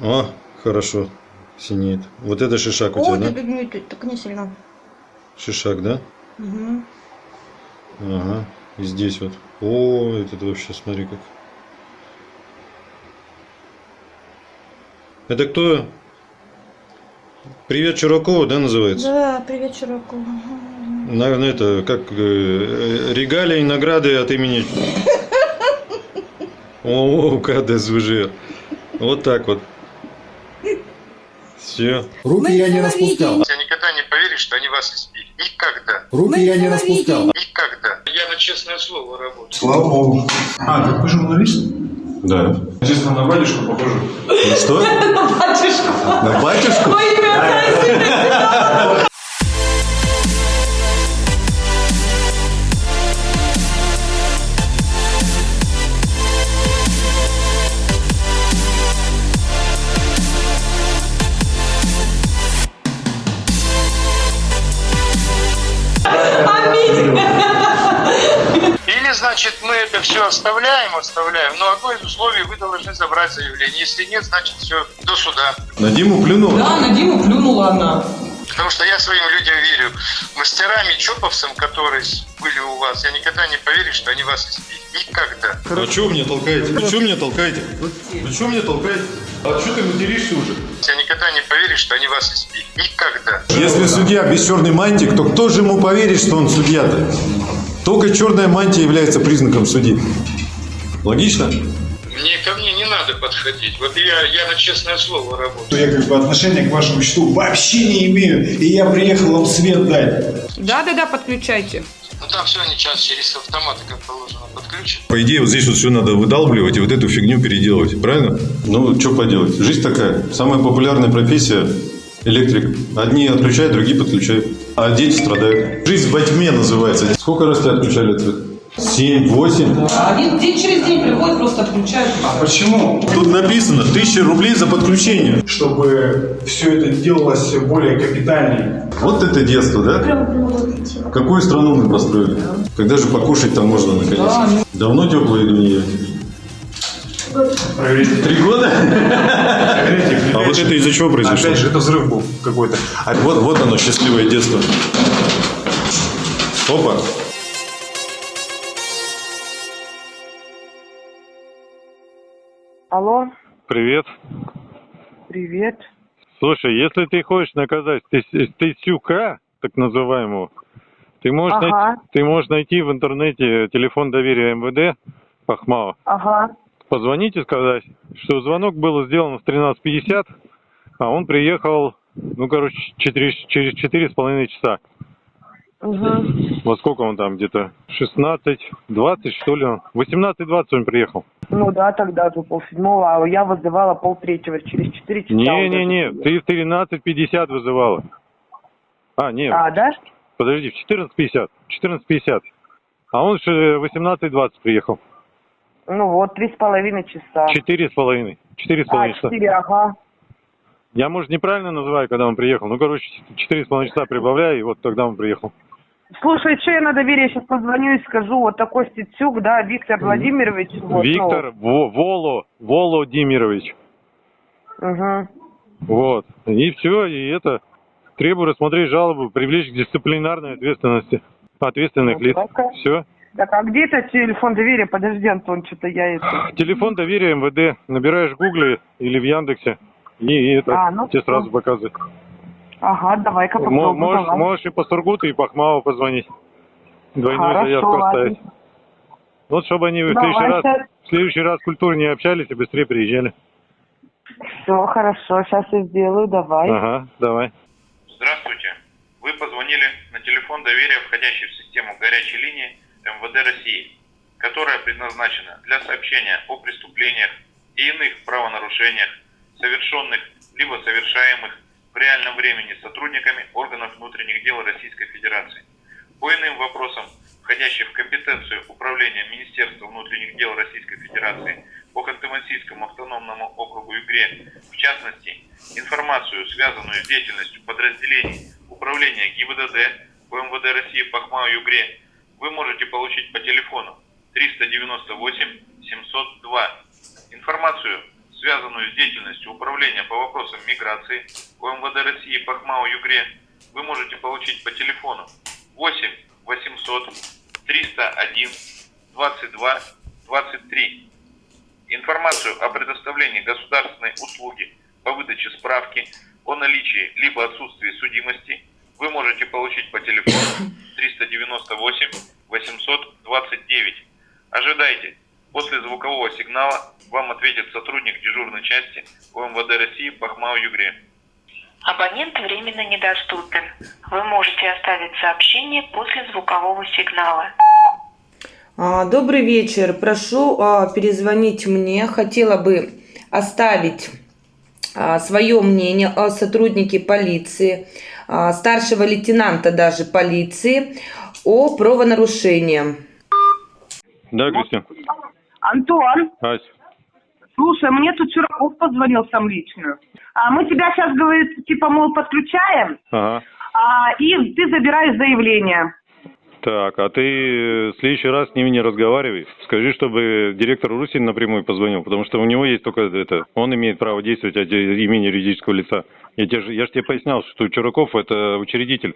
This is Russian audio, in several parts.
О, хорошо. Синеет. Вот это шишак у О, тебя, да? бегнет, так не сильно. Шишак, да? Угу. Ага. И здесь вот. О, это вообще, смотри как. Это кто? Привет Чуракову, да, называется? Да, привет, Чураку. На, на это, как э, регалии и награды от имени... О, КДСВЖ. Вот так вот. Все. Руки я не распускал. Я никогда не поверишь, что они вас избили. Никогда. Руки я не распускал. Никогда. Я на честное слово работаю. Слава Богу. А, так вы журналист? Да. Честно, на батюшку похоже. Ну что? На батюшку? Или, значит, мы это все оставляем, оставляем, но одно из условий вы должны забрать заявление. Если нет, значит, все, до суда. На Диму плюнул? Да, на Диму плюнула она. Потому что я своим людям верю. Мастерами, чоповцам, которые были у вас, я никогда не поверю, что они вас избили. Никогда. А что вы меня толкаете? Вы что меня толкаете? Вы что меня толкаете? А что ты материшься уже? Я никогда не поверю, что они вас избили. Никогда. Если судья без черной мантии, то кто же ему поверит, что он судья-то? Только черная мантия является признаком судьи. Логично? Мне ко мне не надо подходить. Вот я, я на честное слово работаю. Я как бы отношения к вашему счету вообще не имею. И я приехал вам свет дать. Да-да-да, подключайте. Ну там все они сейчас через автоматы, как положено, подключат. По идее, вот здесь вот все надо выдалбливать и вот эту фигню переделывать, правильно? Ну, что поделать? Жизнь такая. Самая популярная профессия – электрик. Одни отключают, другие подключают. А дети страдают. Жизнь во тьме называется. Сколько раз тебя отключали от света? Семь, восемь. А Они день через день приходят, просто отключают. А почему? Тут написано тысяча рублей за подключение. Чтобы все это делалось более капитальнее. Вот это детство, да? Какую страну мы построили? Когда же покушать там можно наконец? Давно теплая еду не ели? Проверите. Три года? Проверите. А вот это из-за чего произошло? Опять же, это взрыв был какой-то. А вот, вот оно, счастливое детство. Опа. Алло, Привет. привет. Слушай, если ты хочешь наказать Тысюка, так называемого, ты можешь, Ага. найти, ты можешь найти в интернете телефон доверия МВД Пахмава, Ага. Позвонить и сказать, что звонок был сделан в 13.50, а он приехал, ну, короче, четыре- через четыре с половиной часа. Угу. Во сколько он там где-то? 16.20, что ли? он? 18.20 он приехал. Ну да, тогда же полседьмого, а я вызывала полтретьего, через четыре часа. Не-не-не, ты в 13.50 вызывала. А, нет, А, да? Подожди, в 14.50. 14.50. А он же 18.20 приехал. Ну вот, три с половиной часа. Четыре с половиной. Четыре с А, половиной часа. четыре, ага. Я, может, неправильно называю, когда он приехал. Ну, короче, четыре с половиной часа прибавляю, и вот тогда он приехал. Слушай, что я на доверие сейчас позвоню и скажу, вот такой Стецюк, да, Виктор Владимирович. Вот, Виктор Во- Воло, Володимирович. Ну, угу. Вот. И все, и это. Требую рассмотреть жалобу, привлечь к дисциплинарной ответственности ответственных Ну, лиц. Все. Так, а где это телефон доверия? Подожди, Антон, что-то я это... Телефон доверия МВД. Набираешь в Гугле или в Яндексе. И, это А, ну тебе сразу показывает. Ага, давай-ка попробуем. Можешь, давай. можешь и по Сургуту, и по Хмаву позвонить. Двойную Хорошо, заявку ладно. оставить. Вот чтобы они в Давай, следующий, раз, в следующий раз культурнее общались и быстрее приезжали. Все, хорошо, сейчас я сделаю, давай. Ага, давай. Здравствуйте. Вы позвонили на телефон доверия, входящий в систему горячей линии МВД России, которая предназначена для сообщения о преступлениях и иных правонарушениях, совершенных либо совершаемых в реальном времени сотрудниками органов внутренних дел Российской Федерации. По иным вопросам, входящим в компетенцию управления Министерства внутренних дел Российской Федерации по Ханты-Мансийскому автономному округу Югре, в частности, информацию, связанную с деятельностью подразделений Управления ГИБДД УМВД России по Хмау-Югре, вы можете получить по телефону 398 702. Информацию, связанную с деятельностью Управления по вопросам миграции УМВД России по ХМАУ Югре, вы можете получить по телефону 8 800 301 22 23. Информацию о предоставлении государственной услуги по выдаче справки о наличии либо отсутствии судимости вы можете получить по телефону 398 829. Ожидайте. После звукового сигнала вам ответит сотрудник дежурной части УМВД России по ХМАУ Югре. Абонент временно недоступен. Вы можете оставить сообщение после звукового сигнала. А, Добрый вечер. Прошу а, перезвонить мне. Хотела бы оставить свое мнение о сотруднике полиции, а, старшего лейтенанта даже полиции, о правонарушении. Да, Кристина. Антон, Ась. слушай, мне тут Чураков позвонил сам лично. А мы тебя сейчас, говорит, типа, мол, подключаем, Ага. а, и ты забираешь заявление. Так, а ты э, в следующий раз с ними не разговаривай. Скажи, чтобы директор Русин напрямую позвонил, потому что у него есть только это. Он имеет право действовать от имени юридического лица. Я, тебе, же- я же тебе пояснял, что Чураков это учредитель.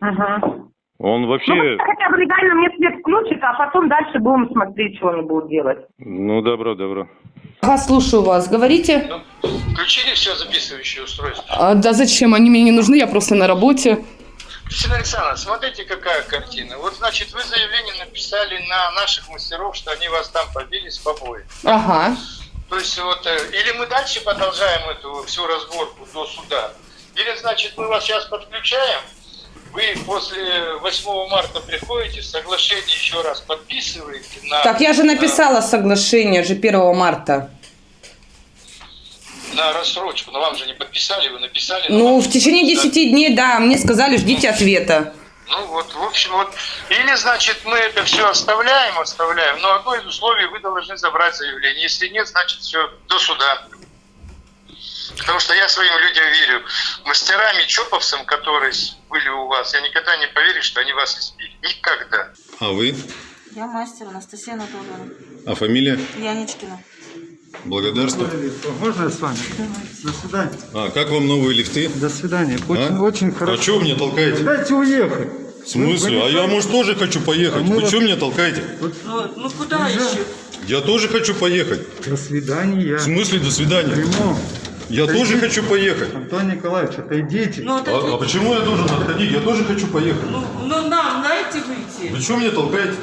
Угу. Он Ну, вообще... пусть хотя бы легально мне свет включит, а потом дальше будем смотреть, что они будут делать. Ну, добро, добро. Ага, слушаю вас. Говорите. Включили все записывающее устройство? А, да зачем? Они мне не нужны, я просто на работе. Кристина Александровна, смотрите, какая картина. Вот, значит, вы заявление написали на наших мастеров, что они вас там побили с побои. Ага. То есть вот, э, или мы дальше продолжаем эту всю разборку до суда, или, значит, мы вас сейчас подключаем, вы после 8 марта приходите, соглашение еще раз подписываете на... Так, я же написала соглашение же 1 марта. На рассрочку, но вам же не подписали, вы написали. Ну, в течение подписали. 10 дней, да, мне сказали, ждите ответа. Ну вот, в общем, вот, или, значит, мы это все оставляем, оставляем, но одно из условий вы должны забрать заявление. Если нет, значит, все, до суда. Потому что я своим людям верю. Мастерами, чоповцам, которые были у вас, я никогда не поверю, что они вас избили. Никогда. А вы? Я мастер Анастасия Анатольевна. А фамилия? Яничкина. Благодарствую. Можно я с вами? До свидания. А, как вам новые лифты? До свидания. Очень, А? очень А хорошо. что вы меня толкаете? Дайте уехать. В смысле? А я, может, тоже хочу поехать. А Вы вот- что меня толкаете? Ну куда еще? Я тоже хочу поехать. До свидания. В смысле до свидания? Прямо. Я Отойди. тоже хочу поехать. Антон Николаевич, отойдите. Ну, А, а почему я должен отходить? Я тоже хочу поехать. ну нам дайте выйти. Вы что меня толкаете?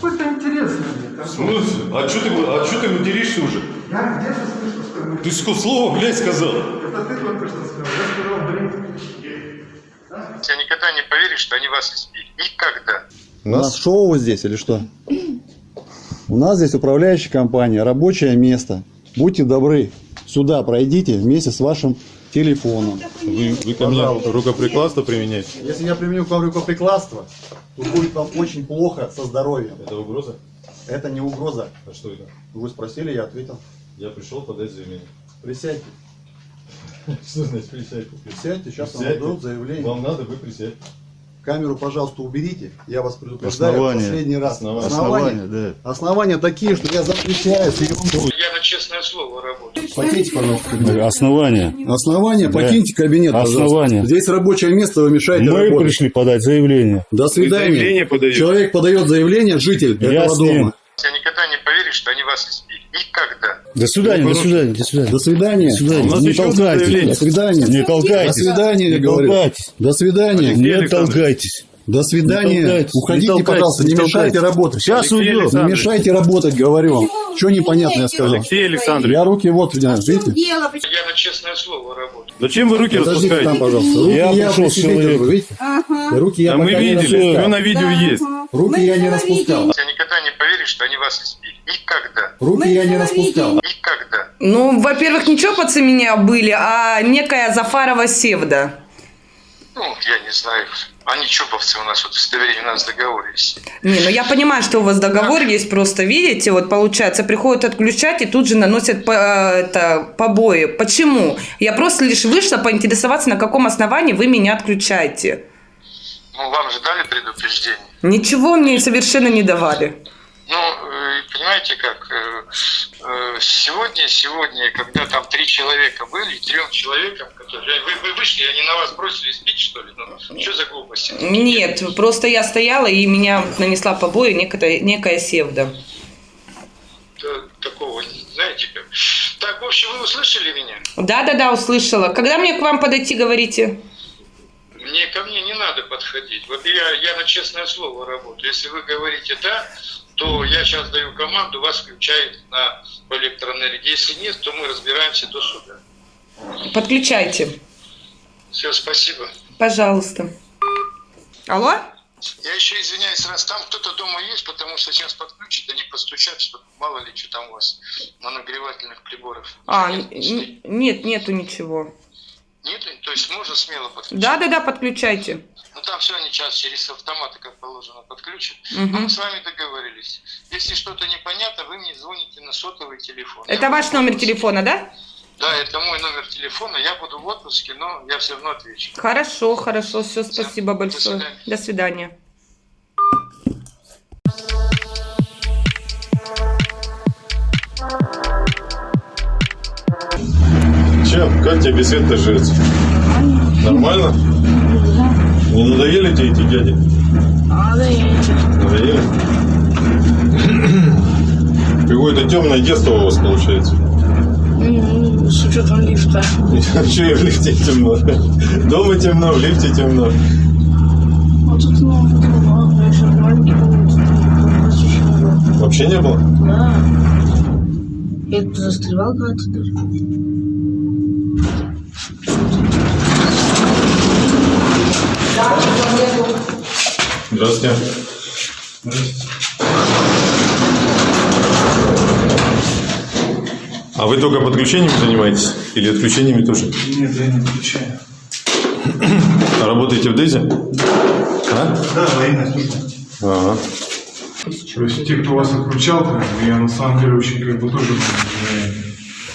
Какой-то интересный. В смысле? А что ты, а ты материшься уже? Я где-то слышу, что мы- Ты ско- слово, блядь, сказал. Это ты только что сказал. Я сказал, блин. Я никогда не поверю, что они вас избили. Никогда. У нас шоу здесь или что? У нас здесь управляющая компания, рабочее место. Будьте добры, сюда пройдите вместе с вашим телефоном. Вы, вы ко мне рукоприкладство применяете? Если я применю к вам рукоприкладство, то будет вам очень плохо со здоровьем. Это угроза? Это не угроза. А что это? Вы спросили, я ответил. Я пришел подать заявление. Присядьте. Что значит присядьте? Присядьте, сейчас вам дадут заявление. Вам надо, вы присядьте. Камеру, пожалуйста, уберите. Я вас предупреждаю Основания. последний раз. Основания. Основания, да. Основания такие, что я запрещаю съемку. Я на честное слово работаю. Покиньте, пожалуйста, кабинет. Основания. Основания, Да. покиньте кабинет, пожалуйста. Основания. Здесь рабочее место, вы мешаете Мы работать. пришли подать заявление. До свидания. заявление? Человек подает заявление, житель Я этого дома. Я никогда не поверю, что они вас избили. Никогда. До свидания, до свидания, до свидания. До свидания. До свидания. У нас Не толкайтесь. До свидания. Не толкайтесь. До свидания, я Не говорю. толкайтесь. До свидания. Не толкайтесь. До свидания. Уходите, не пожалуйста, не не мешайте работать. Сейчас уйдем. Не мешайте работать, говорю вам. Что непонятно я сказал? Алексей Александрович, Я руки вот, видите? Я на честное слово работаю. зачем вы руки Подождите там, распускаете? пожалуйста. Руки Я я, пришел при с человеком. видите? Руки я Да мы видели, распускал. все на видео есть. Руки я не распускал. Я никогда не поверю, что они вас. Никогда. Руки я не распускал. Никогда. Ну, во-первых, не чопаться меня были, а некая Зафарова Севда. Ну, я не знаю. Они чоповцы у нас, вот удостоверение у нас в договоре есть. Не, ну я понимаю, что у вас договор есть, просто видите, вот получается, приходят отключать и тут же наносят по- это, побои. Почему? Я просто лишь вышла поинтересоваться, на каком основании вы меня отключаете. Ну, вам же дали предупреждение. Ничего мне совершенно не давали. Ну, э, понимаете как, э, э, сегодня, сегодня, когда там три человека были, трем человекам, которые... Вы, вы вышли, они на вас бросились бить, что ли? Ну, что за глупости? Нет, просто я стояла, и меня нанесла побои некая, некая севда. Да, Такого, знаете как. Так, в общем, вы услышали меня? Да-да-да, услышала. Когда мне к вам подойти, говорите? Мне ко мне не надо подходить. Вот я, я на честное слово работаю. Если вы говорите «да», то я сейчас даю команду, вас включают на по электроэнергии. Если нет, то мы разбираемся до суда. Подключайте, Все, спасибо. пожалуйста. Алло? Я еще извиняюсь, раз там кто-то дома есть, потому что сейчас подключат, они постучат, чтобы мало ли что там у вас на нагревательных приборах. А, нет, нету ничего. Нет, то есть можно смело подключить? Да-да-да, подключайте. Ну там все они сейчас через автоматы, как положено, подключат. Но мы с вами договорились. Если что-то непонятно, вы мне звоните на сотовый телефон. Это Я ваш номер телефона, да? Да, это мой номер телефона. Я буду в отпуске, но я все равно отвечу. Хорошо, хорошо, все, спасибо большое. До свидания. Чем? Как тебе света живется? Нормально? Не надоели тебе эти дяди? Надоели? Какое-то темное детство у вас получается. С учетом лифта. Че и в лифте темно? Дома темно, в лифте темно. Вот тут, ну, ну, еще маленький ну, было. Вообще не было? Да. Я тут застревал когда-то даже. Здравствуйте. А вы только подключениями занимаетесь? Или отключениями тоже? Нет, я не отвечаю. А работаете в ДЭЗе? А? Да, военная служба. Ага. То есть те, кто вас отключал, я на самом деле очень как бы тоже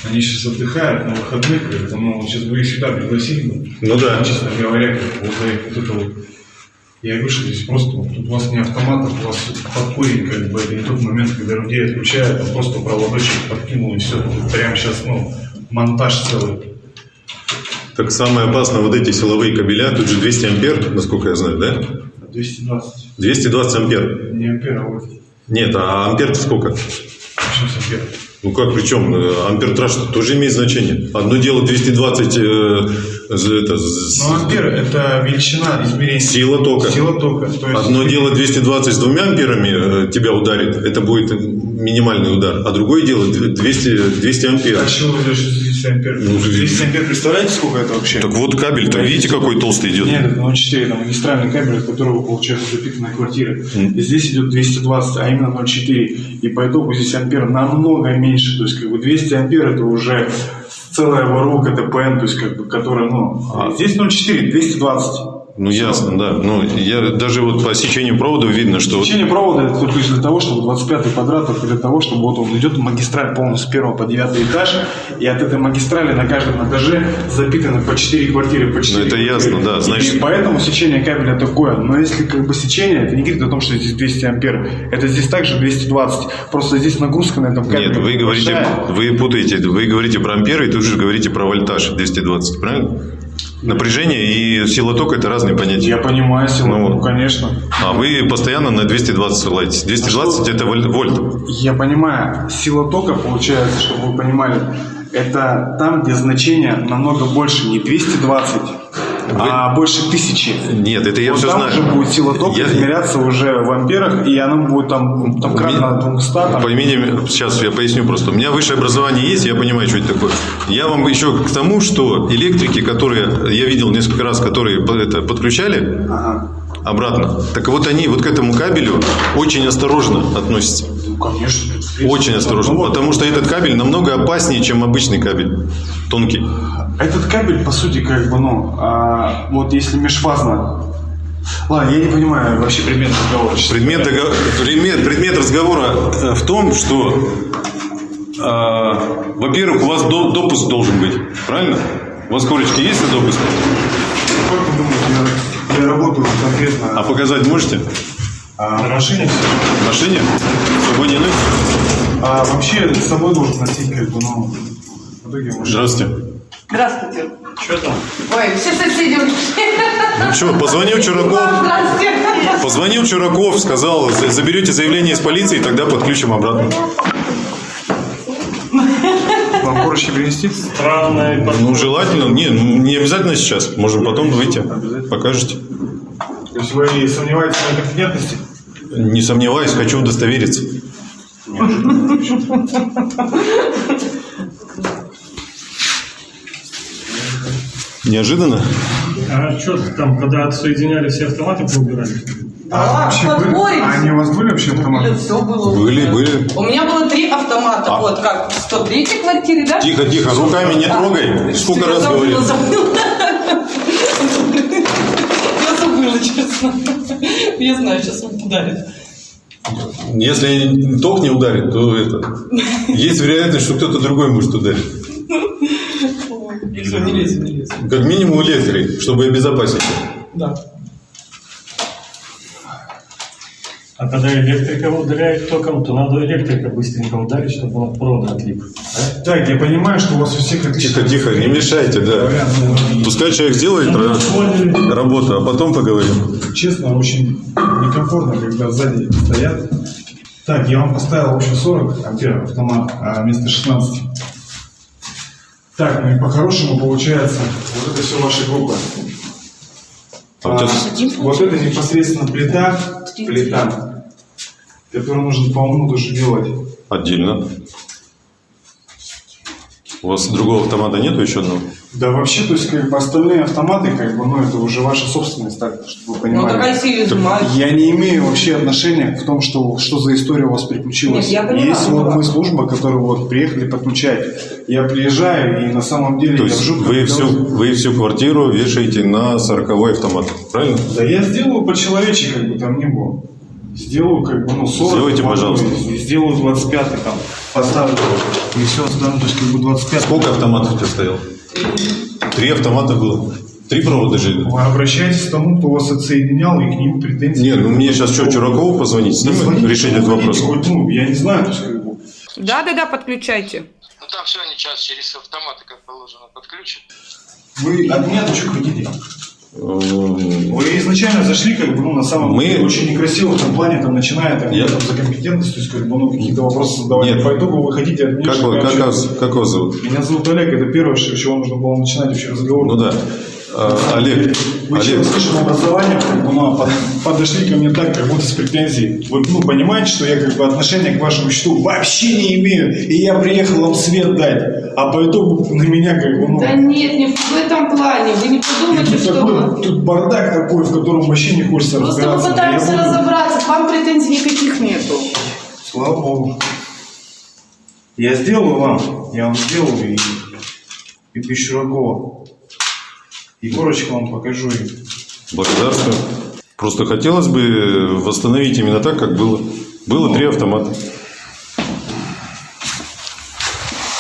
они сейчас отдыхают на выходных, бы, ну, сейчас бы их сюда пригласили бы. Ну да. Честно говоря, как вот, за вот это вот. Я что здесь просто, вот, тут у вас не автомат, а у вас подпорень, как бы, это не тот момент, когда людей отключают, а просто проводочек подкинул и все. Тут прямо сейчас, ну, монтаж целый. Так самое опасное, вот эти силовые кабеля, тут же 200 ампер, насколько я знаю, да? 220. 220 ампер. Не ампер, а вот. Нет, а ампер сколько? Почему с ампер? Ну как, причем, ампертраж тоже имеет значение. Одно дело 220, э, за это, Ну, ампер – это величина измерения. Сила тока. Сила тока. То есть Одно дело 220 с двумя амперами э, тебя ударит, это будет минимальный удар. А другое дело 200, 200 ампер. А чего 200 ампер? Ну, 200 ампер, представляете, сколько это вообще? Так вот кабель-то, видите, какой толстый идет? Нет, это 0,4, это магистральный кабель, от которого получается запитанная квартира. И здесь идет 220, а именно 0,4. И по итогу здесь ампер намного меньше. То есть, как бы 200 ампер это уже целая воронка ТПН, то есть, как бы, которая, ну, а здесь 0,4, 220. Ну ясно, да. Ну, я даже вот по сечению провода видно, что... Сечение провода это только для того, чтобы 25 квадрат, для того, чтобы вот он идет магистраль полностью с первого по девятый этаж, и от этой магистрали на каждом этаже запитаны по 4 квартиры, по 4 Ну, это ясно, да, значит- И поэтому сечение кабеля такое. Но если как бы сечение, это не говорит о том, что здесь 200 ампер. Это здесь также 220. Просто здесь нагрузка на этом кабеле. Нет, вы говорите, большая. вы путаете, вы говорите про амперы и тут же говорите про вольтаж 220, правильно? Напряжение и сила тока – это разные понятия. Я понимаю силу, Ну, ну, конечно. А вы постоянно на 220 ссылаетесь. 220 – это воль- вольт. Я понимаю, сила тока, получается, чтобы вы понимали, это там, где значение намного больше, не 220, а больше тысячи. Нет, это я вот все там знаю. уже будет сила тока Я- измеряться уже в амперах, и она будет там, там кратно 200. Там. Поймите, сейчас я поясню просто. У меня высшее образование есть, я понимаю, что это такое. Я вам еще к тому, что электрики, которые я видел несколько раз, которые это, подключали обратно, так вот они вот к этому кабелю очень осторожно относятся. Ну, конечно. Очень осторожно, Ну, вот. потому что этот кабель намного опаснее, чем обычный кабель, тонкий. Этот кабель, по сути, как бы, ну, а, вот если межфазно... Ладно, я не понимаю вообще предмет разговора. Предмет, говоря. дого- предмет, предмет разговора в том, что, э, во-первых, у вас до- допуск должен быть, правильно? У вас корочки есть на допуск? Как вы думаете, я, я работаю конкретно... А показать можете? А в машине все? В машине? С собой не носишь? А вообще с собой должен носить, как бы, ну, в итоге может... Здравствуйте. Здравствуйте. Что там? Ой, все соседи ушли. Ну что, позвонил Чураков, Здравствуйте. позвонил Чураков, сказал, «За- заберете заявление из полиции, тогда подключим обратно. Вам короче принести? Странная Ну, желательно, не, ну, не обязательно сейчас, можем потом выйти, покажете. То есть вы сомневаетесь в моей компетентности? Не сомневаюсь, хочу удостовериться. Неожиданно? А что там, когда отсоединяли все автоматы, поубирали? А, вообще были? А они у вас были вообще автоматы? Все было. Были, были. У меня было три автомата. А. Вот как в 103 квартире, да? Тихо, тихо, руками не трогай. Сколько раз говорил? Забыла, честно. Я знаю, сейчас он ударит. Если ток не ударит, то это... Есть вероятность, что кто-то другой может ударить. Как минимум электрик, чтобы обезопасить. Да. А когда электрика ударяет током, то надо электрика быстренько ударить, чтобы он от провода отлип. Так, я понимаю, что у вас у всех отлично. Тихо, тихо, не мешайте, да. Пускай человек сделает Ну, работу, а потом поговорим. Честно, очень некомфортно, когда сзади стоят. Так, я вам поставил вообще 40 ампер автомат, а вместо 16. Так, ну и по-хорошему получается, вот это все ваша группа. А тебя А, вот это непосредственно плита, плита, которую нужно по уму тоже делать. Отдельно. У вас другого автомата нету еще одного? Да вообще, то есть как бы остальные автоматы, как бы, ну это уже ваша собственность, так, чтобы вы понимали. Ну, такая сильно изымают. Я не имею вообще отношения к тому, что, что за история у вас приключилась. Нет, я поняла, Есть вот поняла. мы служба, которая вот приехали подключать. Я приезжаю, и на самом деле То я есть в жутком вы всю, вы всю квартиру вешаете на 40 автомат, правильно? Да я сделаю по-человечески, как бы там ни было. Сделаю, как бы, ну, 40. Сделайте, могу, пожалуйста. и Сделаю 25 там, поставлю. И все есть, как бы 25. Сколько автоматов у тебя стояло? Три автомата было. Три провода жили. Вы обращайтесь к тому, кто вас отсоединял, и к ним претензий. Не, ну мне сейчас что, Чуракову позвонить, с ним Звоните, решить этот вопрос? хоть, ну, я не знаю, то есть, как бы, Да, да, да, подключайте. Ну там все они час через автоматы, как положено, подключат. Вы от меня-то что хотите? Эм, Вы изначально зашли, как бы, ну, на самом Мы- деле, очень некрасиво в том плане, там, начиная там, Я- там, за компетентность, то есть, как бы, ну, какие-то вопросы задавать. Нет. По итогу вы хотите от меня, Как, как, вообще- вас, как вас зовут? Меня зовут Олег, это первое, с чего нужно было начинать вообще разговор. Ну да. А, Олег, Вы Олег, через высшее образование как бы, ну, под- подошли ко мне так, как будто с претензией. Вы ну, понимаете, что я как бы отношения к вашему счету вообще не имею, и я приехал вам свет дать, а по итогу на меня как бы, ну, Да нет, не в этом плане. Вы не подумайте, тут, что... такой, тут бардак такой, в котором вообще не хочется Просто мы разбираться. пытаемся Я буду- разобраться. К вам претензий никаких нету. Слава Богу. Я сделаю вам, я вам сделаю и, и без Чуракова. И корочку вам покажу. И... благодарствую. Просто хотелось бы восстановить именно так, как было. Было три автомата.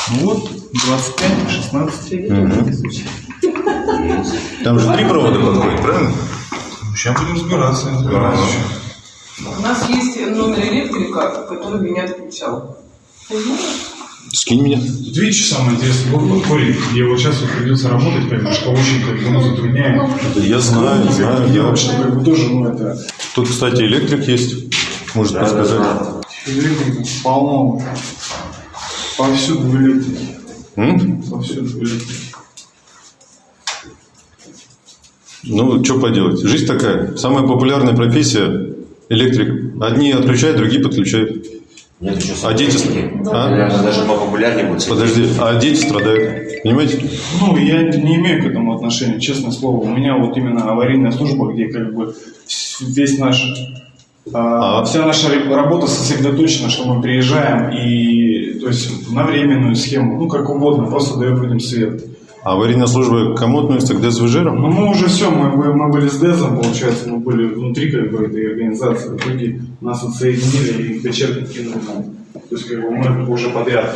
Ну вот, 25, 16. Там же три провода подходят, правильно? Сейчас будем разбираться. разбираться. У нас есть номер электрика, который меня отключал. Скинь меня. Что самое интересное, вот подходит, где вот сейчас вот придется работать, поэтому что очень как бы, ну, затрудняет. Да я знаю, Как бы знаю. Я... что как бы тоже, ну, это... Тут, кстати, электрик есть. Может подсказать. Электрика полно. Повсюду в электрике. М? Повсюду в электрике. Ну, что поделать. Жизнь такая. Самая популярная профессия – электрик. Одни отключают, другие подключают. Нет, еще А дети... А? Наверное, даже популярнее будет. Подожди, а дети страдают. Понимаете? Ну, я не имею к этому отношения, честное слово. У меня вот именно аварийная служба, где как бы весь наш, а, вся наша работа сосредоточена, что мы приезжаем и, то есть, на временную схему, ну, как угодно, просто даем людям свет. А аварийная служба к кому относится? К ДСВЖерам? Ну, мы уже все, мы, мы, были с ДЭЗом, получается, мы были внутри как бы этой организации, итоге нас отсоединили и дочерки кинули нам. То есть, как бы мы уже подряд,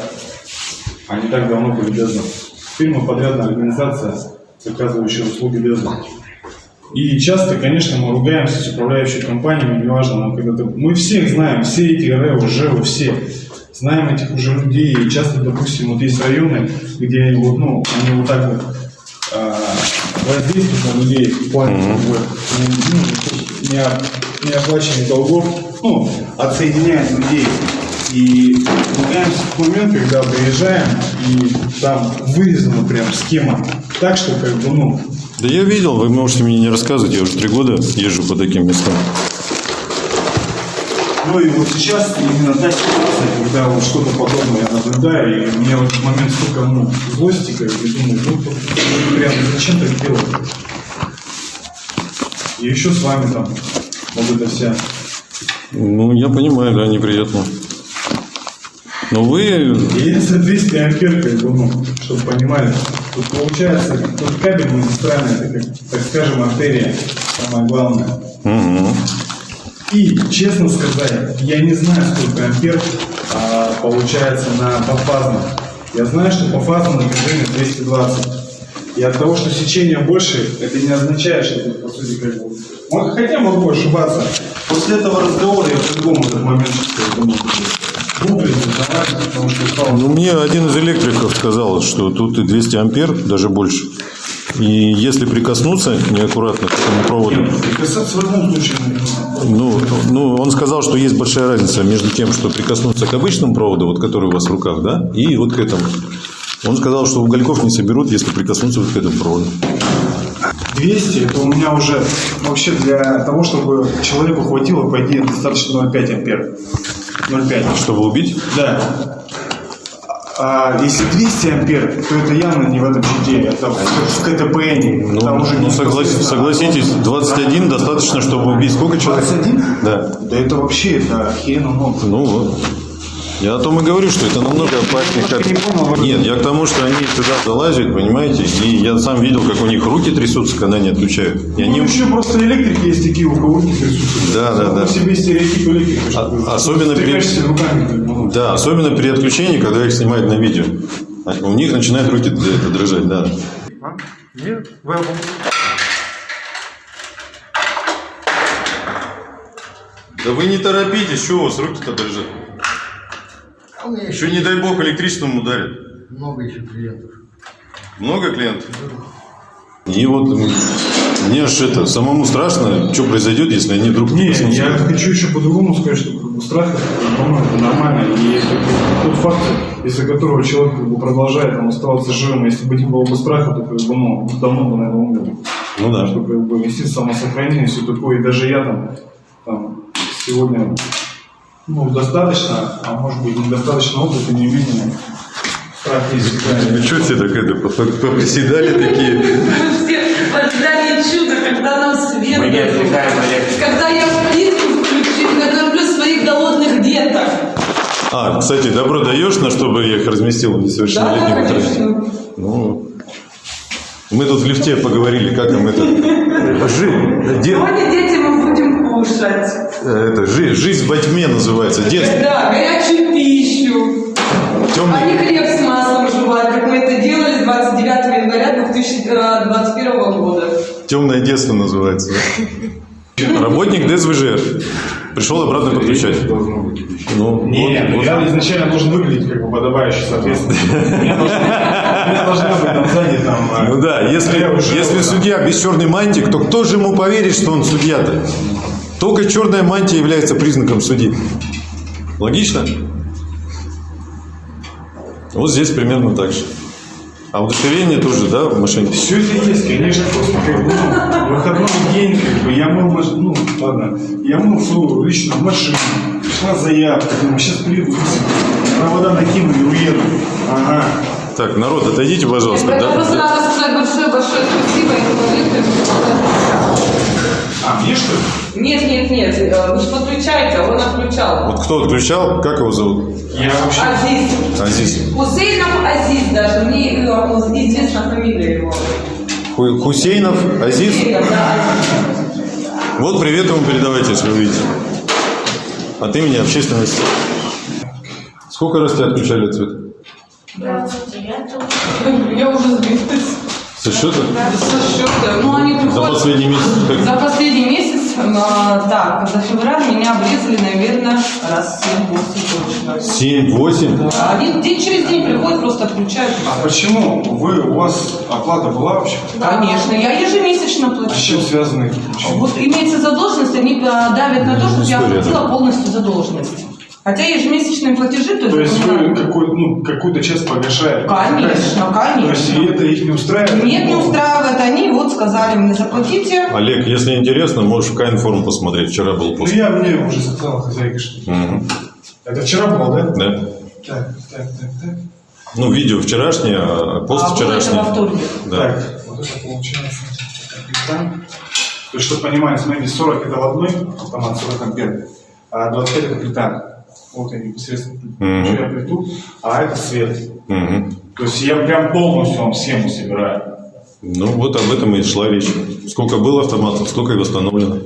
а не так давно были ДЭЗом. Теперь подрядная организация, оказывающая услуги ДЭЗа. И часто, конечно, мы ругаемся с управляющей компаниями, неважно, но когда ты- мы всех знаем, все эти РЭО, ЖЭО, все знаем этих уже людей. И часто, допустим, вот есть районы, где вот, ну, они вот так вот а, воздействуют на людей в плане как бы, ну, не- неоплачивания долгов, ну, отсоединяют людей. И ругаемся в момент, когда приезжаем, и там вырезана прям схема так, что как бы, ну, Да я видел, вы можете мне не рассказывать, я уже три года езжу по таким местам. Ну и вот сейчас именно та ситуация, когда вот что-то подобное я наблюдаю, и мне в этот момент столько ну, злости, как бы думаю, ну прям зачем так делать? И еще с вами там вот это вся. Ну, я понимаю, да, неприятно. Но вы... И за 200 ампер, как бы, ну, чтобы понимали, тут получается, тут кабель магистральный, это как, так скажем, артерия, самое главное. Мгм. И, честно сказать, я не знаю, сколько ампер а, получается на пофазном. Я знаю, что пофазное напряжение 220. И от того, что сечение больше, это не означает, что тут, по сути, как бы... Мо- Хотя могу ошибаться. После этого разговора я по-другому этот момент чувствую. Ну, мне один из электриков сказал, что тут и 200 ампер, даже больше. И если прикоснуться неаккуратно к этому проводу, Прикасаться в любом случае ну, ну, он сказал, что есть большая разница между тем, что прикоснуться к обычному проводу, вот который у вас в руках, да, и вот к этому. Он сказал, что угольков не соберут, если прикоснуться вот к этому проводу. 200 это у меня уже вообще для того, чтобы человеку хватило, по идее, достаточно 0,5 ампер. 0,5. Чтобы убить? Да. А если 200 ампер, то это явно не в этом щите, это в, в КТПН. Там уже Ну, не согласитесь, непосредственно. согласитесь, 21 достаточно, чтобы убить сколько человек? 21? Да. Да это вообще, это много. Ну вот. Я о том и говорю, что это намного опаснее. Как... Нет, я к тому, что они сюда залазят, понимаете, и я сам видел, как у них руки трясутся, когда они отключают. И они... Ну, еще просто электрики есть такие, у кого руки трясутся. Да, да, да. Себе стереотип электрика. Особенно при... руками. ну. Да, особенно при отключении, когда их снимают на видео. А У них начинают руки дрожать, да. Нет, вы обо- Да вы не торопитесь, что у вас руки-то дрожат? У меня Еще не дай бог электричеством ударит. много еще клиентов. Много клиентов? И вот мне аж это, самому страшно, что произойдет, если они вдруг Не, прикоснутся. я хочу еще по-другому сказать, что как бы, страх, это, по-моему, это нормально. И это тот факт, из-за которого человек как бы, продолжает там, оставаться живым, если бы не было бы страха, то как бы, ну, давно бы, наверное, умер. Ну да. Что как бы инстинкт самосохранения, все такое. И даже я там, там сегодня ну, достаточно, а может быть недостаточно опыта, не менее всегда. Вы что все так это, поприседали такие? Мы все в ожидании чуда, когда нам свет Мы не дадут. отвлекаем Олег. Когда я плитку включу, накормлю своих голодных деток. А, кстати, добро даешь, на чтобы я их разместил в несовершеннолетнем Да, конечно. Ну, мы тут в лифте поговорили, как нам это... Жи- де- Сегодня дети мы будем кушать. э, это, жи- жизнь во тьме называется, детство. Да, горячую пищу. Темный- А не хлеб с маслом жевать, как мы это делали с 29 января 2021 года. Темное детство называется. да? Работник ДСВЖ пришел обратно подключать. Ну, Не, вот- вот. я изначально должен выглядеть как бы подобающе, соответственно. У меня должна- быть там сзади там... Ну да, если, я уже- если судья без черной мантии, то кто же ему поверит, что он судья-то? Только черная мантия является признаком судьи. Логично? Вот здесь примерно так же. А удостоверение тоже, да, в машине? Все это есть, конечно, просто как бы, ну, выходной день, как бы, я мыл, ну, ладно, я мыл свою личную машину, пришла заявка, думаю, сейчас приеду, провода накину и уеду. Ага. Так, народ, отойдите, пожалуйста. Это Да- просто да. надо сказать большое-большое спасибо этому электрикам. А, мне что ли? Нет, нет, нет, э, вы же подключаете, а он отключал. Вот кто отключал, как его зовут? Я вообще... Азиз. Азиз. Хусейнов Азиз даже, мне э, известна фамилия его. Ху- Хусейнов, Азиз. Хусейнов, да, Азиз. Вот привет ему передавайте, если вы видите. От имени общественности. Сколько раз тебя отключали от света? 29 Я уже сбилась. Со счета? Со счета. Ну, они За приходят... последний месяц? как? За последний месяц, так, за февраль меня обрезали, наверное, раз 7-8 точно. 7-8? Да, Один день через день приходят, просто отключают. А почему вы, у вас оплата была вообще? Конечно, я ежемесячно А с плачу. чем связаны эти Вот имеется задолженность, они а, давят на то, чтобы я оплатила полностью задолженность. Хотя ежемесячные платежи, то есть... То есть вы какой, ну, какую-то часть погашаете? Конечно, То есть и конечно. это их не устраивает? Нет, не устраивает. Они вот сказали мне, заплатите. Олег, если интересно, можешь в К-информ посмотреть. Вчера был Ну, пост. я мне уже сказала хозяйка, что... Мгм. Это вчера было, да? Да. Так, так, так, так. Ну, видео вчерашнее, а пост А, вчерашний. во вторник. Да. Так, вот это получается. То есть, чтобы понимать, смотрите, 40 это в одной автомат, 40 ампер, а 25 это капитан. Вот я непосредственно включаю плиту, а это свет. Мгм. То есть я прям полностью вам схему собираю. Ну, вот об этом и шла речь. Сколько было автоматов, столько и восстановлено.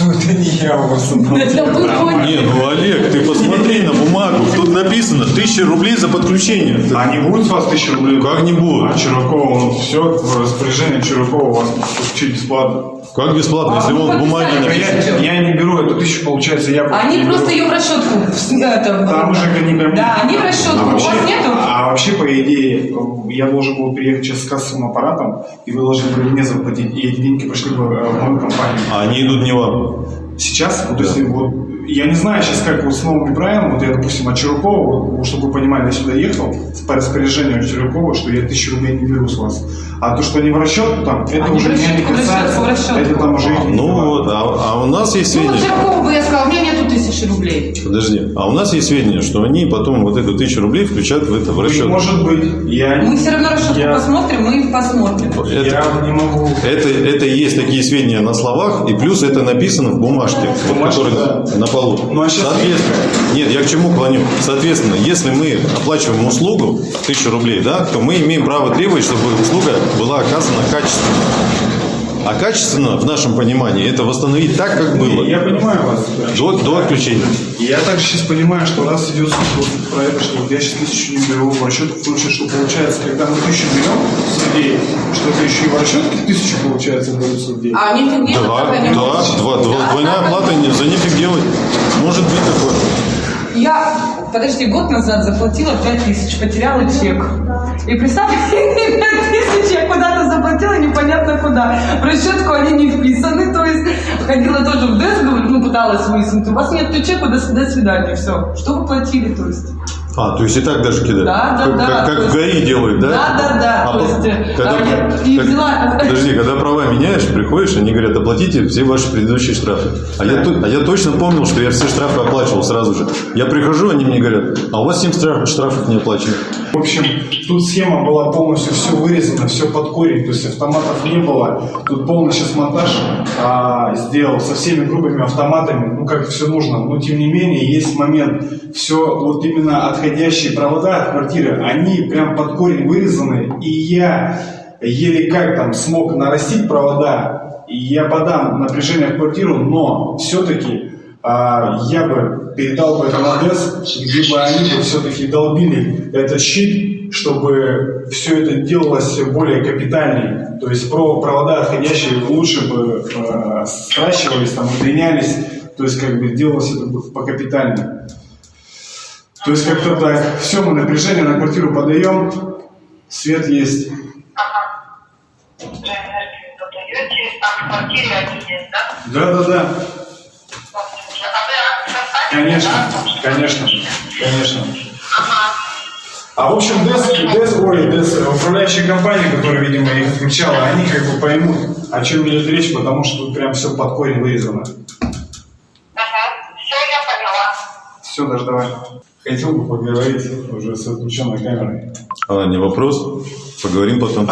Ну, это не я у был твой. Не, ну, Олег, ты посмотри на бумагу. Тут написано 1000 рублей за подключение. А не будет с вас 1000 рублей? Как не будет? А Чуракова, ну все, в распоряжении Чуракова у вас подключить бесплатно. Как бесплатно, если А, он ну, в бумаге подписали. написан? Я, я не беру эту тысячу, получается, я Они не просто беру. ее в расчетку. это, Там уже они прям... Да, они в расчетку. А У вообще, вас нету? а вообще, по идее, я должен был приехать сейчас с кассовым аппаратом, и вы должны были мне заплатить, и эти деньги пошли бы э, в мою компанию. А они идут не вам. Сейчас, вот если вот, я не знаю сейчас, как вот с новыми правилами, вот я, допустим, от Чуракова, вот, чтобы вы понимали, я сюда ехал по распоряжению от Чуракова, что я тысячу рублей не беру с вас. А то, что они в расчет, там, это Они уже в меня не в касается, в это там уже их не Ну вот, а, а у нас есть Ну, вот сведения. Чиркова бы я сказала, у меня нету тысячи рублей. Подожди, а у нас есть сведения, что они потом вот эту тысячу рублей включают в это в расчет. Может быть, я, Мы все равно расчетку я, посмотрим, мы их посмотрим. Это, я не могу... это, это и есть такие сведения на словах, и плюс это написано в бумажке, вот, Бумажке, которая да. на полу. Ну, а щас- Соответственно, нет, я к чему клоню? Соответственно, если мы оплачиваем услугу тысячу рублей, да, то мы имеем право требовать, чтобы услуга была оказана качественно. А качественно, в нашем понимании, это восстановить так, как было. Я понимаю вас. До, до отключения. Я также сейчас понимаю, что раз идет суть вот про это, что я сейчас тысячу не беру в расчет, в случае, что получается, когда мы тысячу берем с людей, что это еще и в расчетке тысячу получается берутся людей. А них нигде Да, да, может. два, два, Да, двойная так оплата, они- не- за нефиг делать. Может быть такое. Я, подожди, год назад заплатила 5 тысяч, потеряла чек. И представь, 5 тысяч я куда-то заплатила, непонятно куда. В расчетку они не вписаны, то есть ходила тоже в ДЭС, ну пыталась выяснить, у вас нет чека, до, до свидания, все. Что вы платили, то есть? А, то есть и так даже кидают? Да, да, как, да. Как, как в есть- ГАИ делают, да? Да, да, да. А то есть, э, когда, а я- и как- взяла- Подожди, когда права меняешь, приходишь, они говорят, оплатите все ваши предыдущие штрафы. А я, а я точно помнил, что я все штрафы оплачивал сразу же. Я прихожу, они мне говорят, а у вас 7 штраф- штрафов не оплачено. В общем, тут схема была полностью все вырезано, все под корень, то есть автоматов не было. Тут полный сейчас монтаж а, сделал со всеми грубыми автоматами, ну как все нужно. Но тем не менее есть момент, все вот именно отходящие провода от квартиры, они прям под корень вырезаны, и я еле как там смог нарастить провода, и я подам напряжение в квартиру, но все-таки а, я бы передал бы это на ДЭС, где они бы все-таки долбили этот щит, чтобы все это делалось более капитальнее. То есть про провода отходящие лучше бы э, сращивались, там, удлинялись, то есть как бы делалось это бы покапитальнее. То есть как-то так. Все, мы напряжение на квартиру подаем, свет есть. Да, да, да. Конечно, конечно, конечно. А в общем, ДЭС, ДЭС, ой, ДЭС, управляющая компания, которая, видимо, их отключала, они как бы поймут, о чем идет речь, потому что тут прям все под корень вырезано. Все, даже давай. Хотел бы поговорить уже с отключенной камерой. А, не вопрос. Поговорим потом.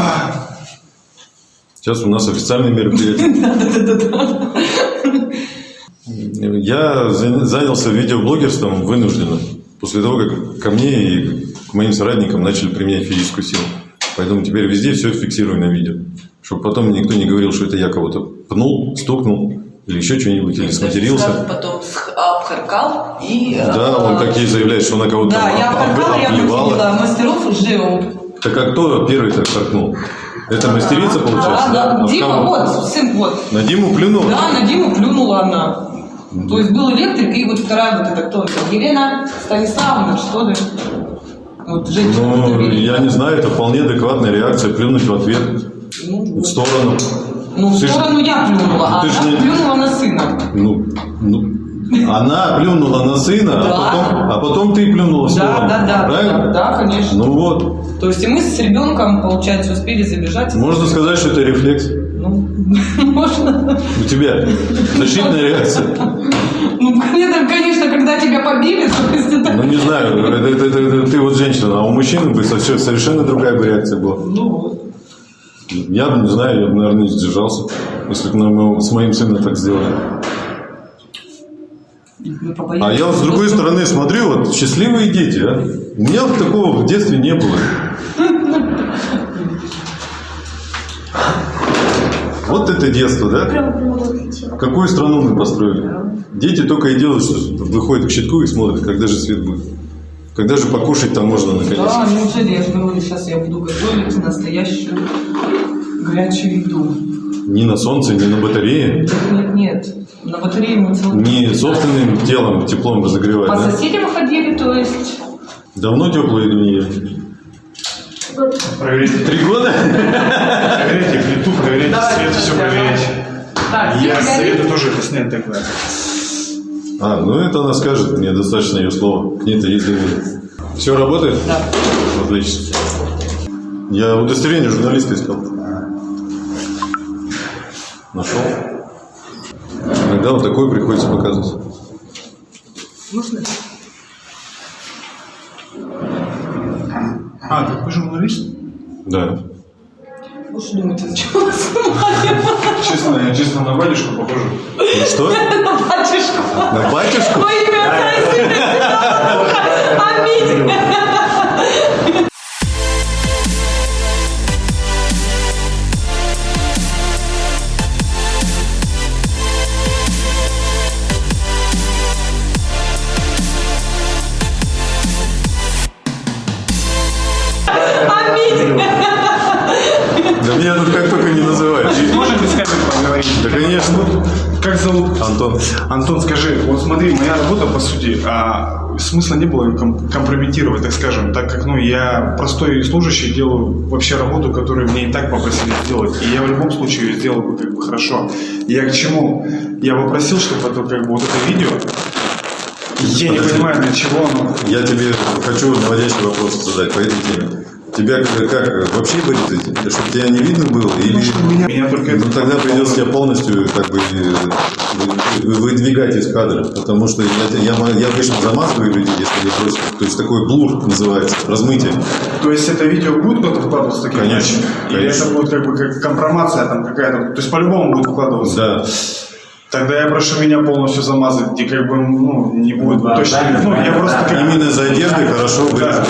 Сейчас у нас официальное мероприятие. Я за- занялся видеоблогерством вынужденно. После того, как ко мне и к моим соратникам начали применять физическую силу. Поэтому теперь везде все фиксирую на видео. Чтобы потом никто не говорил, что это я кого-то пнул, стукнул или еще что-нибудь, или Сразу сматерился. потом обхаркал и... э, Да, он такие заявляет, что она кого-то Да, я об- обхаркала, я выделила мастеров ЖЭО. Так а кто первый так харкнул? Это мастерица, получается? Да, А да. Дима, вот, сын, вот. На Диму плюнул? Да, на Диму плюнула она. То есть был электрик, и вот вторая вот эта кто? Елена Станиславовна, что ли? Вот женщина. Ну, я не знаю, это вполне адекватная реакция, плюнуть в ответ, в сторону. Ну, в Ты ж- сторону я плюнула, а она не- плюнула на сына. Ну, ну, она плюнула на сына, Да. а, потом, а потом ты плюнула в Да, сторону. да, да, Правильно? да, да, конечно. Ну вот, То есть и мы с ребенком, получается, успели забежать. можно сказать, что это рефлекс Можно. у тебя. Защитная реакция. Ну, это, конечно, когда тебя побили, то есть это... Ну, не знаю, это, это- это- это ты вот женщина, а у мужчины бы совершенно другая бы реакция была. Ну вот. Я бы, не знаю, я бы, наверное, не сдержался, если бы на моего- с моим сыном так сделали. А я вот с другой стороны смотрю, вот счастливые дети, а. У меня вот такого в детстве не было. Вот это детство, да? Какую страну мы построили? Дети только и делают, что выходят к щитку и смотрят, когда же свет будет. Когда же покушать там можно наконец. Да, неужели я же говорю, сейчас я буду готовить настоящую горячую еду. Ни на солнце, ни на батарее, Нет, нет, на батарее мы целый ни собственным телом, теплом разогревать. По да? соседям ходили, то есть... Давно теплую еду не ели? Проверите. Три года? Проверите плиту, проверите Давай, свет, все проверяйте. Так, Я свет советую тоже это снять тогда. А, ну это она скажет, мне достаточно ее слова. К ней-то доверие. Все работает? Да. Отлично. Я удостоверение журналиста искал. Нашел. Иногда вот такое приходится показывать. Можно? А, так вы журналист? Да. Думаете, зачем вы снимали? Честно, я честно на батюшку похожу. Ну что? На батюшку. На батюшку? Красавица. Аминь. Аминь. Антон. Антон, скажи, вот смотри, моя работа, по сути, а, смысла не было ее компрометировать, так скажем, так как, ну, я простой служащий, делаю вообще работу, которую мне и так попросили сделать, и я в любом случае ее сделал бы как бы хорошо. Я к чему? Я попросил, чтобы это, как бы, вот это видео, я не Подожди. понимаю, для чего оно. Я тебе хочу наводящий вопрос задать по этой теме. Тебя как, как вообще вырезать? Чтобы тебя не видно было? Или... меня, меня только Ну тогда придется тебя полностью как бы вы- выдвигать из кадра, потому что я, я, я обычно замазываю людей, если они просят. То есть такой блур называется, размытие. То есть это видео будет выкладываться таким Конечно? Или конечно. это будет как бы как компромация там какая-то? То есть по-любому будет выкладываться? Да. Тогда я прошу меня полностью замазать, где как бы ну, не будет точно. Ну, я просто как Именно за одеждой хорошо вырежу.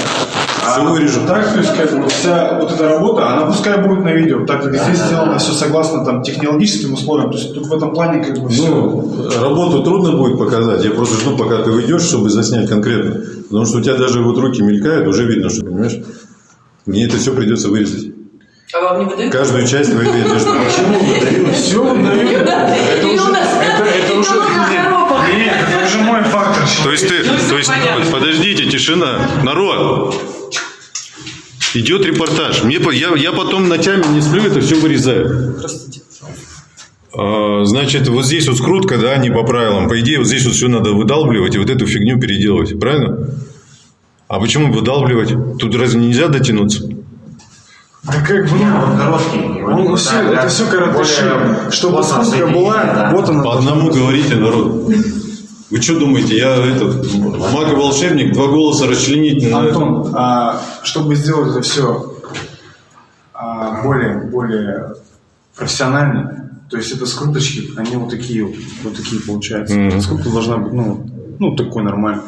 Все вырежу. Так, то есть как бы вся вот эта работа, она пускай будет на видео, так как здесь сделано все согласно там технологическим условиям. То есть тут в этом плане как бы все. Ну, работу трудно будет показать. Я просто жду, пока ты уйдешь, чтобы заснять конкретно. Потому что у тебя даже вот руки мелькают, уже видно, что, понимаешь? Мне это все придется вырезать. А вам не выдают? Каждую часть твоей одежды. Все выдают. Да. Это И уже, это, это уже, нет, это уже мой фактор. То есть ты, то есть, подождите, тишина, народ. Идет репортаж. Мне, я, я потом ночами не сплю, это все вырезаю. А, Значит, вот здесь вот скрутка, да, не по правилам. По идее, вот здесь вот все надо выдалбливать и вот эту фигню переделывать, правильно? А почему выдалбливать? Тут разве нельзя дотянуться? Да как бы, ну, Короткий. ну, все, это все коротыши. Чтобы скрутка была, вот она. По одному говорите, народ. Вы что думаете, я этот маг и волшебник, два голоса расчленить не надо? Антон, а, чтобы сделать это все более, более профессионально, то есть это скруточки, они вот такие вот, вот такие получаются. Мгм. Скрутка должна быть, ну, ну такой нормальный.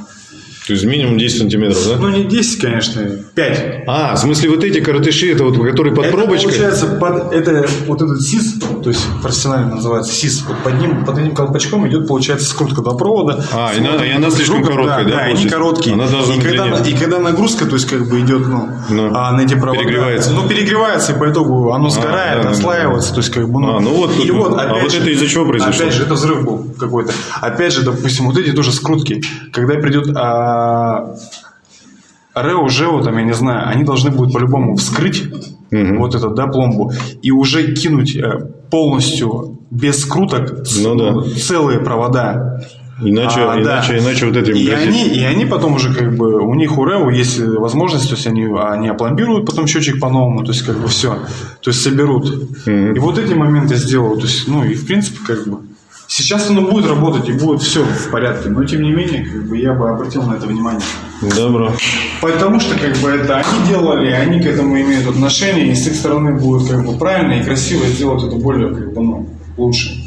То есть минимум 10 сантиметров, да? Ну, не 10, конечно, 5. А, в смысле вот эти коротыши, это вот, которые под это пробочкой? получается, под, это вот этот СИС, то есть профессионально называется СИС, вот под ним, под этим колпачком идет, получается, скрутка до провода. А, и она- вот и она слишком другом, короткая, да, Да, они короткие. Она должна и, когда, и когда нагрузка, то есть как бы идет, ну, а, на эти провода. Перегревается. Ну, перегревается, и по итогу оно сгорает, да, да, да. отслаивается, то есть как бы, ну. А, ну вот и тут- вот, а опять вот же, это из-за чего произошло? Опять же, это взрыв был какой-то. Опять же, допустим, вот эти тоже скрутки. Когда придет а, РЭО, ЖЭО, там, я не знаю, они должны будут по-любому вскрыть вот этот, да, пломбу и уже кинуть э, полностью без скруток Ну да. целые провода. Иначе, А, да. иначе, иначе вот этим И грозит. они, и они потом уже как бы, у них у РЭО есть возможность, то есть они, они опломбируют потом счетчик по-новому, то есть как бы все, то есть соберут. И вот эти моменты сделают, то есть, ну и в принципе как бы, сейчас оно будет работать и будет все в порядке, но тем не менее, как бы я бы обратил на это внимание. Добро. Потому что как бы это они делали, они к этому имеют отношение, и с их стороны будет как бы правильно и красиво сделать это более как бы, ну, лучше.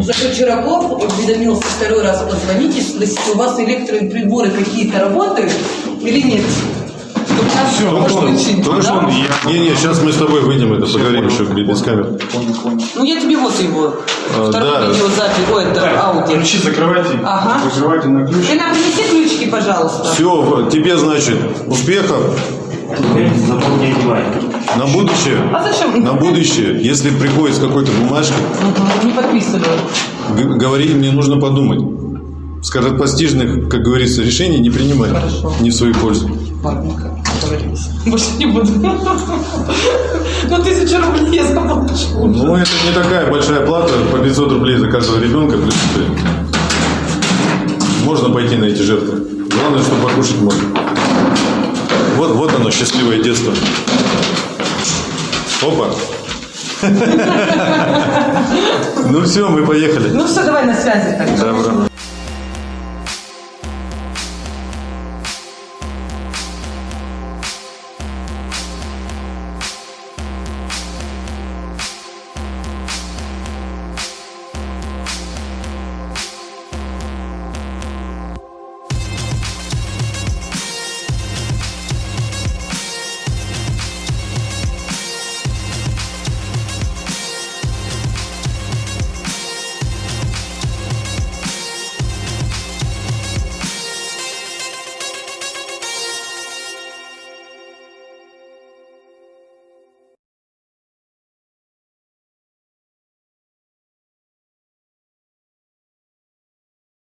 Зато Чураков уведомился второй раз позвонить и спросить, у вас электроприборы какие-то работают или нет? Все, только что, только да? что. Не, не, сейчас мы с тобой выйдем, это поговорим еще без камер. Ну я тебе вот его. А, Второй да. видеозапись. Ой, это аудио. Ключи закрывайте, Ага. закрывайте на ключ. Ты нам принеси ключики, пожалуйста. Все, тебе, значит, успехов. На будущее. А зачем? На будущее, если приходит с какой-то бумажкой, Мгм, Не подписываю. г- говори, мне нужно подумать. Скоропостижных, как говорится, решений не принимать. Не в свою пользу. Ладненько, договорились. Больше не буду. Ну, тысячу рублей я заплачу. Ну, это не такая большая плата, по 500 рублей за каждого ребенка. Можно пойти на эти жертвы. Главное, чтобы покушать можно. Вот, вот оно, счастливое детство. Опа. Ну все, мы поехали. Ну все, давай на связи тогда. Добро.